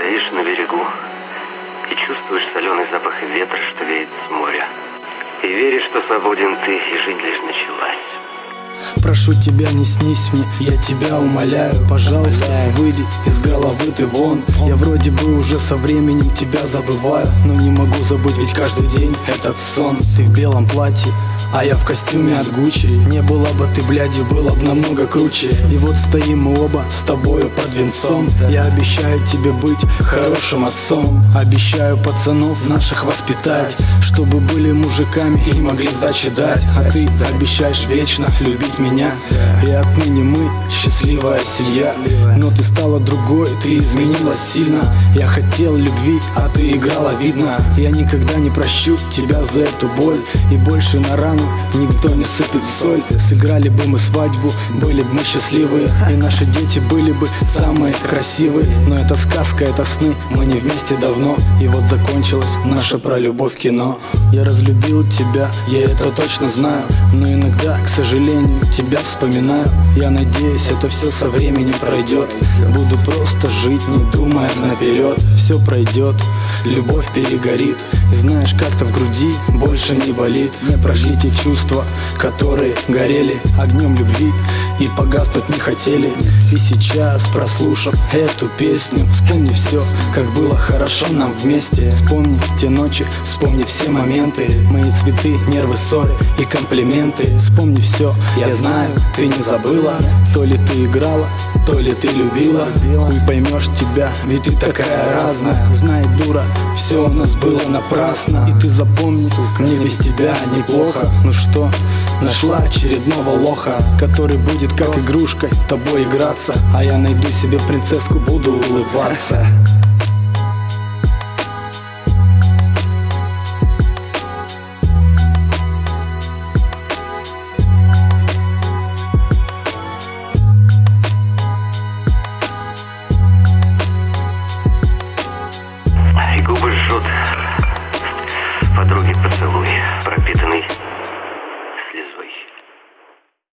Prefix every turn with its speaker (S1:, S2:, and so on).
S1: Стоишь на берегу и чувствуешь соленый запах ветра, что веет с моря. И веришь, что свободен ты, и жизнь лишь началась.
S2: Прошу тебя, не снись мне, я тебя умоляю Пожалуйста, выйди из головы ты вон Я вроде бы уже со временем тебя забываю Но не могу забыть, ведь каждый день этот сон Ты в белом платье, а я в костюме от Гуччи. Не было бы ты, блядью, было бы намного круче. И вот стоим мы оба с тобою под венцом. Я обещаю тебе быть хорошим отцом. Обещаю пацанов наших воспитать Чтобы были мужиками и могли сдачи дать. А ты обещаешь вечно любить меня. И отныне мы счастливая семья. Но ты стала другой, ты изменилась сильно. Я хотел любви, а ты играла видно. Я никогда не прощу тебя за эту боль. И больше на рану никто не сыпет соль. Сыграли бы мы свадьбу, были бы мы счастливы. И наши дети были бы самые красивые. Но это сказка, это сны, мы не вместе давно. И вот закончилось наше про любовь кино. Я разлюбил тебя, я это точно знаю. Но иногда, к сожалению, тебя вспоминаю. Я надеюсь, это все со временем пройдет Буду просто жить, не думая наперед Все пройдет, любовь перегорит. И знаешь, как-то в груди больше не болит. Не прошли те чувства, которые горели огнем любви погаснуть не хотели. И сейчас, прослушав эту песню Вспомни все, как было хорошо нам вместе. Вспомни те ночи, вспомни все моменты. Мои цветы, нервы, ссоры и комплименты. Вспомни все, я знаю, ты не забыла. То ли ты играла, то ли ты любила. Хуй поймешь тебя, ведь ты такая разная. Знай, дура, все у нас было напрасно. И ты запомни, мне без тебя неплохо. Ну что, Нашла очередного лоха, который будет как игрушкой тобой играться. А я найду себе принцесску, буду улыбаться. Губы жжет. Подруги поцелуй, пропитанный